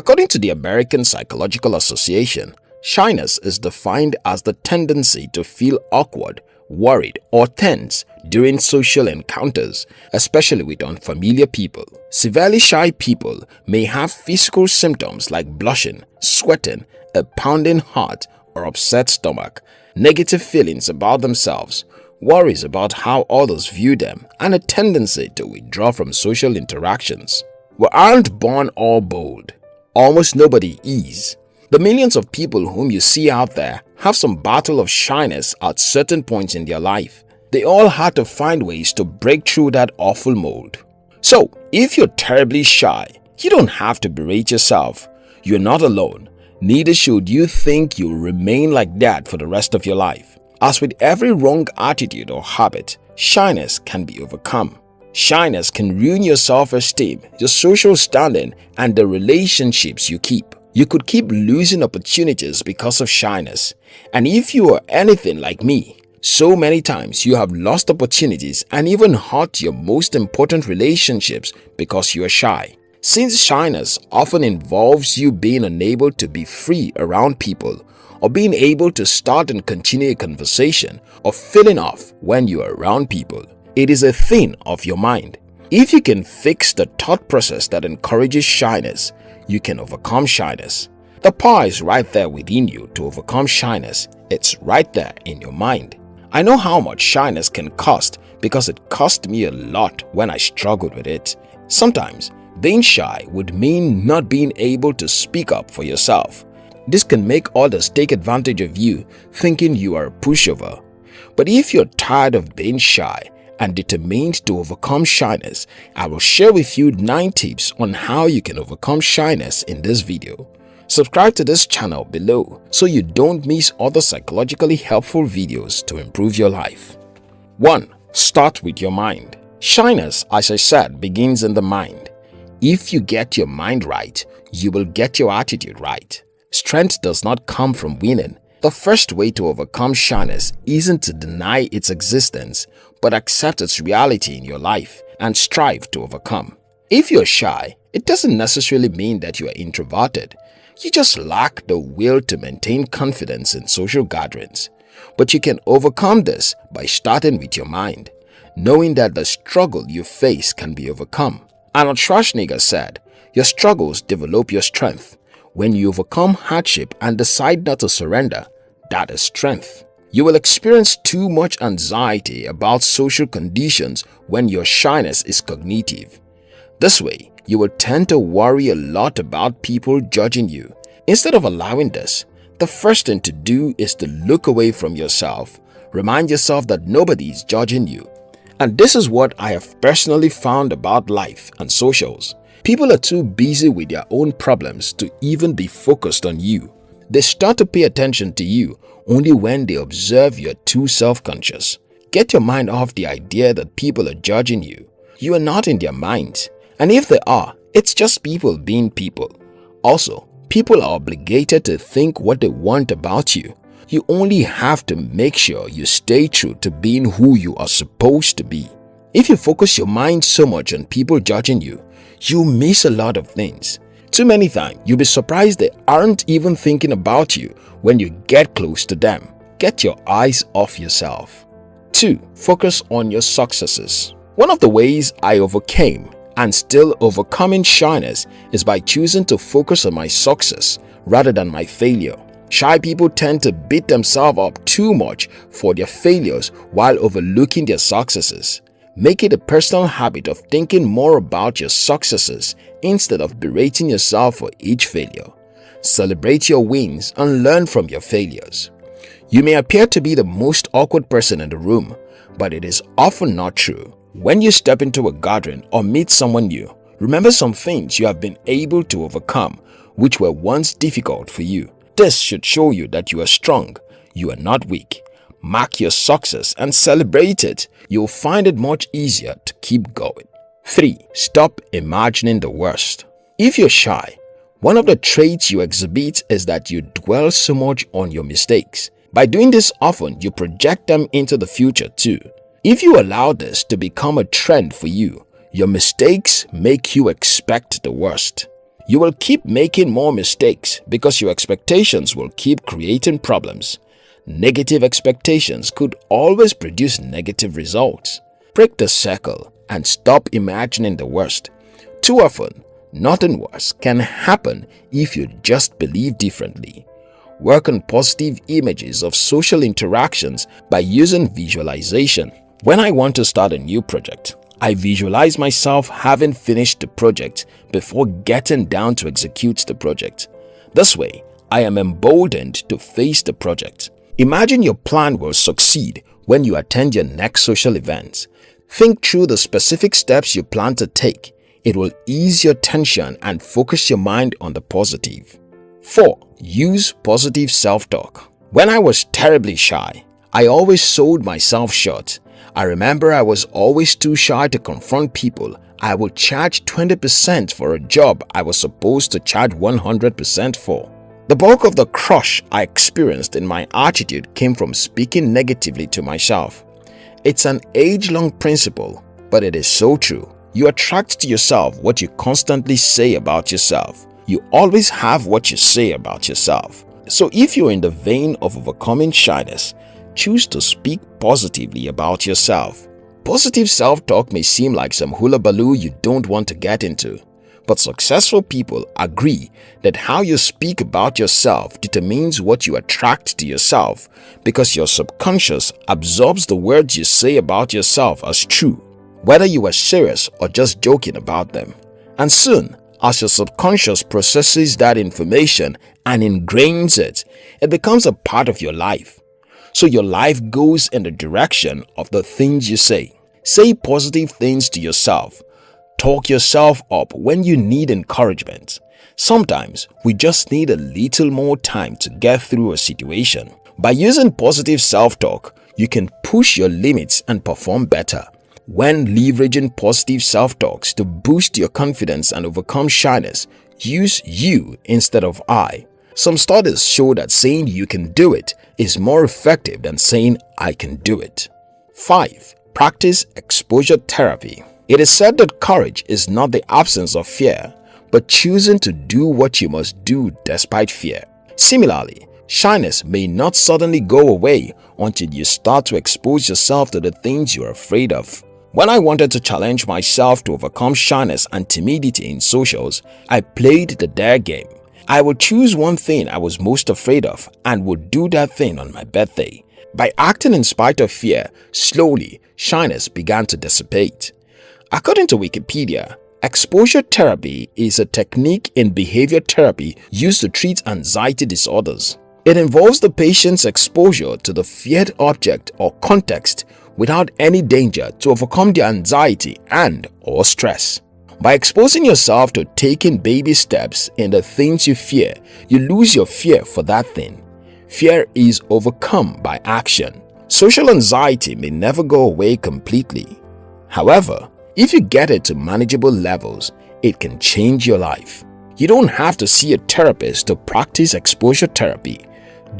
According to the American Psychological Association, shyness is defined as the tendency to feel awkward, worried or tense during social encounters, especially with unfamiliar people. Severely shy people may have physical symptoms like blushing, sweating, a pounding heart or upset stomach, negative feelings about themselves, worries about how others view them, and a tendency to withdraw from social interactions. We aren't born all bold. Almost nobody is. The millions of people whom you see out there have some battle of shyness at certain points in their life. They all had to find ways to break through that awful mold. So, if you're terribly shy, you don't have to berate yourself. You're not alone. Neither should you think you'll remain like that for the rest of your life. As with every wrong attitude or habit, shyness can be overcome. Shyness can ruin your self-esteem, your social standing, and the relationships you keep. You could keep losing opportunities because of shyness. And if you are anything like me, so many times you have lost opportunities and even hurt your most important relationships because you are shy. Since shyness often involves you being unable to be free around people or being able to start and continue a conversation or feeling off when you are around people, it is a thing of your mind. If you can fix the thought process that encourages shyness, you can overcome shyness. The power is right there within you to overcome shyness. It's right there in your mind. I know how much shyness can cost because it cost me a lot when I struggled with it. Sometimes being shy would mean not being able to speak up for yourself. This can make others take advantage of you thinking you are a pushover. But if you're tired of being shy and determined to overcome shyness, I will share with you 9 tips on how you can overcome shyness in this video. Subscribe to this channel below so you don't miss other psychologically helpful videos to improve your life. 1. Start with your mind. Shyness, as I said, begins in the mind. If you get your mind right, you will get your attitude right. Strength does not come from winning. The first way to overcome shyness isn't to deny its existence, but accept its reality in your life and strive to overcome. If you're shy, it doesn't necessarily mean that you are introverted. You just lack the will to maintain confidence in social gatherings. But you can overcome this by starting with your mind, knowing that the struggle you face can be overcome. Arnold Schwarzenegger said, your struggles develop your strength. When you overcome hardship and decide not to surrender, that is strength. You will experience too much anxiety about social conditions when your shyness is cognitive. This way, you will tend to worry a lot about people judging you. Instead of allowing this, the first thing to do is to look away from yourself. Remind yourself that nobody is judging you and this is what I have personally found about life and socials. People are too busy with their own problems to even be focused on you. They start to pay attention to you only when they observe you're too self-conscious. Get your mind off the idea that people are judging you. You are not in their minds. And if they are, it's just people being people. Also, people are obligated to think what they want about you you only have to make sure you stay true to being who you are supposed to be. If you focus your mind so much on people judging you, you miss a lot of things. Too many times, you'll be surprised they aren't even thinking about you when you get close to them. Get your eyes off yourself. 2. Focus on your successes. One of the ways I overcame and still overcoming shyness is by choosing to focus on my success rather than my failure. Shy people tend to beat themselves up too much for their failures while overlooking their successes. Make it a personal habit of thinking more about your successes instead of berating yourself for each failure. Celebrate your wins and learn from your failures. You may appear to be the most awkward person in the room, but it is often not true. When you step into a garden or meet someone new, remember some things you have been able to overcome which were once difficult for you. This should show you that you are strong, you are not weak. Mark your success and celebrate it. You'll find it much easier to keep going. 3. Stop imagining the worst. If you're shy, one of the traits you exhibit is that you dwell so much on your mistakes. By doing this often, you project them into the future too. If you allow this to become a trend for you, your mistakes make you expect the worst. You will keep making more mistakes because your expectations will keep creating problems. Negative expectations could always produce negative results. Break the circle and stop imagining the worst. Too often, nothing worse can happen if you just believe differently. Work on positive images of social interactions by using visualization. When I want to start a new project, I visualize myself having finished the project before getting down to execute the project. This way, I am emboldened to face the project. Imagine your plan will succeed when you attend your next social event. Think through the specific steps you plan to take. It will ease your tension and focus your mind on the positive. 4. Use positive self-talk. When I was terribly shy, I always sold myself short I remember I was always too shy to confront people. I would charge 20% for a job I was supposed to charge 100% for. The bulk of the crush I experienced in my attitude came from speaking negatively to myself. It's an age-long principle, but it is so true. You attract to yourself what you constantly say about yourself. You always have what you say about yourself. So if you're in the vein of overcoming shyness, choose to speak positively about yourself. Positive self-talk may seem like some hula-baloo you don't want to get into, but successful people agree that how you speak about yourself determines what you attract to yourself because your subconscious absorbs the words you say about yourself as true, whether you are serious or just joking about them. And soon, as your subconscious processes that information and ingrains it, it becomes a part of your life. So your life goes in the direction of the things you say. Say positive things to yourself. Talk yourself up when you need encouragement. Sometimes we just need a little more time to get through a situation. By using positive self-talk, you can push your limits and perform better. When leveraging positive self-talks to boost your confidence and overcome shyness, use you instead of I. Some studies show that saying you can do it is more effective than saying I can do it. 5. Practice exposure therapy. It is said that courage is not the absence of fear, but choosing to do what you must do despite fear. Similarly, shyness may not suddenly go away until you start to expose yourself to the things you're afraid of. When I wanted to challenge myself to overcome shyness and timidity in socials, I played the dare game. I would choose one thing I was most afraid of and would do that thing on my birthday. By acting in spite of fear, slowly, shyness began to dissipate. According to Wikipedia, exposure therapy is a technique in behavior therapy used to treat anxiety disorders. It involves the patient's exposure to the feared object or context without any danger to overcome their anxiety and or stress. By exposing yourself to taking baby steps in the things you fear, you lose your fear for that thing. Fear is overcome by action. Social anxiety may never go away completely. However, if you get it to manageable levels, it can change your life. You don't have to see a therapist to practice exposure therapy.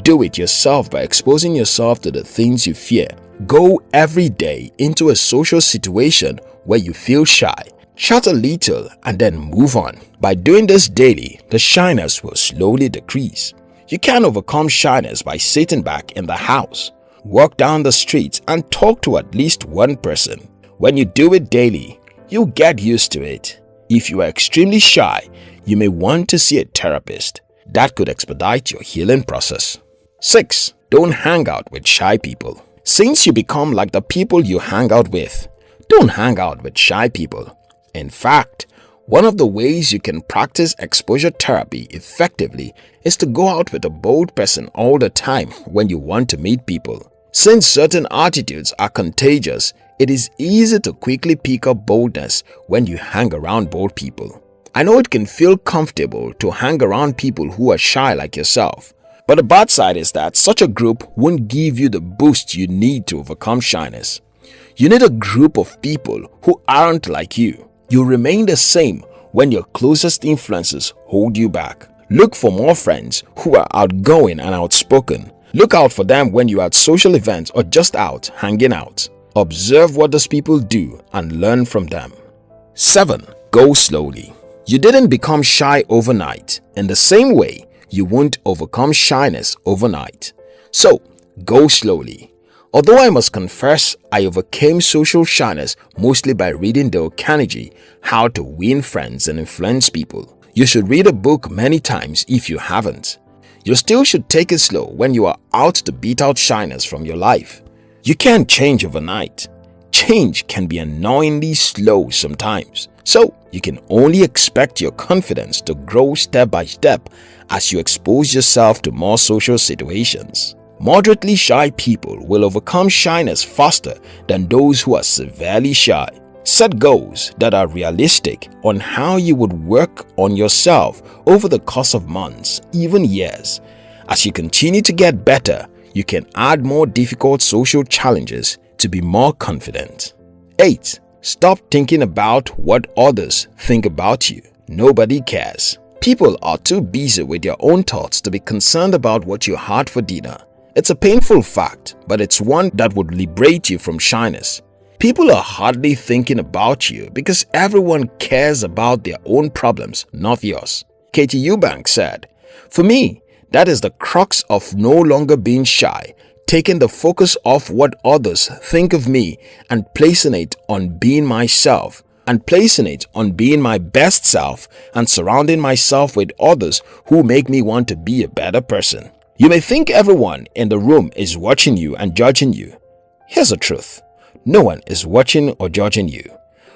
Do it yourself by exposing yourself to the things you fear. Go every day into a social situation where you feel shy Shut a little and then move on. By doing this daily, the shyness will slowly decrease. You can overcome shyness by sitting back in the house. Walk down the street and talk to at least one person. When you do it daily, you'll get used to it. If you are extremely shy, you may want to see a therapist. That could expedite your healing process. 6. Don't hang out with shy people. Since you become like the people you hang out with, don't hang out with shy people. In fact, one of the ways you can practice exposure therapy effectively is to go out with a bold person all the time when you want to meet people. Since certain attitudes are contagious, it is easy to quickly pick up boldness when you hang around bold people. I know it can feel comfortable to hang around people who are shy like yourself, but the bad side is that such a group won't give you the boost you need to overcome shyness. You need a group of people who aren't like you. You remain the same when your closest influences hold you back. Look for more friends who are outgoing and outspoken. Look out for them when you're at social events or just out hanging out. Observe what those people do and learn from them. 7. Go slowly. You didn't become shy overnight. In the same way, you won't overcome shyness overnight. So, go slowly. Although I must confess I overcame social shyness mostly by reading Dale Carnegie, How to Win Friends and Influence People. You should read a book many times if you haven't. You still should take it slow when you are out to beat out shyness from your life. You can't change overnight. Change can be annoyingly slow sometimes. So, you can only expect your confidence to grow step by step as you expose yourself to more social situations. Moderately shy people will overcome shyness faster than those who are severely shy. Set goals that are realistic on how you would work on yourself over the course of months, even years. As you continue to get better, you can add more difficult social challenges to be more confident. 8. Stop thinking about what others think about you. Nobody cares. People are too busy with their own thoughts to be concerned about what you had for dinner. It's a painful fact, but it's one that would liberate you from shyness. People are hardly thinking about you because everyone cares about their own problems, not yours. Katie Eubank said, For me, that is the crux of no longer being shy, taking the focus off what others think of me and placing it on being myself and placing it on being my best self and surrounding myself with others who make me want to be a better person. You may think everyone in the room is watching you and judging you. Here's the truth. No one is watching or judging you.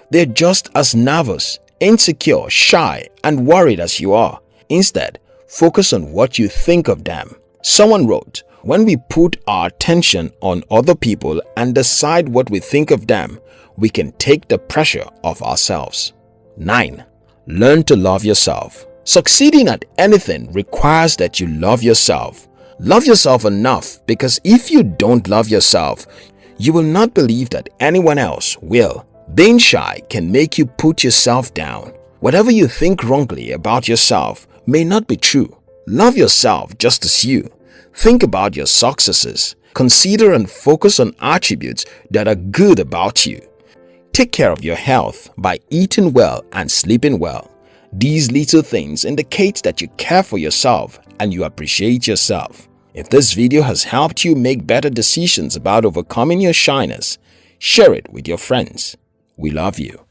They're just as nervous, insecure, shy, and worried as you are. Instead, focus on what you think of them. Someone wrote, when we put our attention on other people and decide what we think of them, we can take the pressure off ourselves. 9. Learn to love yourself. Succeeding at anything requires that you love yourself. Love yourself enough because if you don't love yourself, you will not believe that anyone else will. Being shy can make you put yourself down. Whatever you think wrongly about yourself may not be true. Love yourself just as you. Think about your successes. Consider and focus on attributes that are good about you. Take care of your health by eating well and sleeping well. These little things indicate that you care for yourself and you appreciate yourself. If this video has helped you make better decisions about overcoming your shyness, share it with your friends. We love you.